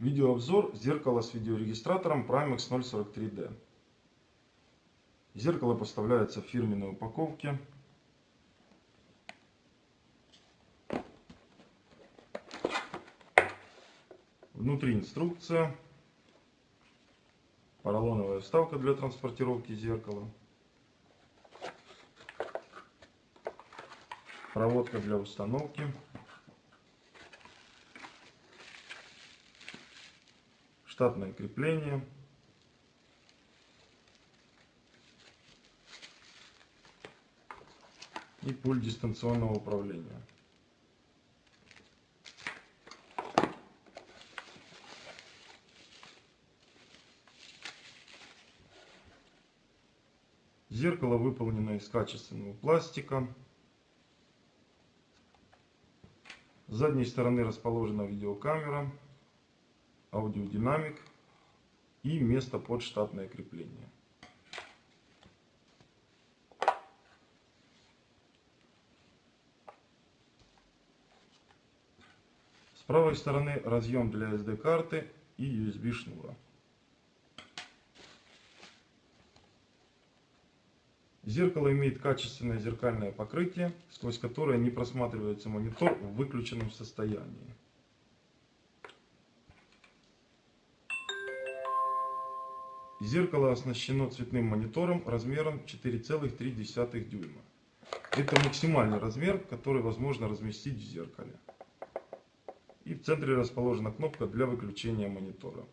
Видеообзор зеркала с видеорегистратором Primex 043D. Зеркало поставляется в фирменной упаковке. Внутри инструкция, поролоновая вставка для транспортировки зеркала, проводка для установки, штатное крепление, и пульт дистанционного управления. Зеркало выполнено из качественного пластика. С задней стороны расположена видеокамера, аудиодинамик и место под штатное крепление. С правой стороны разъем для SD карты и USB шнура. Зеркало имеет качественное зеркальное покрытие, сквозь которое не просматривается монитор в выключенном состоянии. Зеркало оснащено цветным монитором размером 4,3 дюйма. Это максимальный размер, который возможно разместить в зеркале. И в центре расположена кнопка для выключения монитора.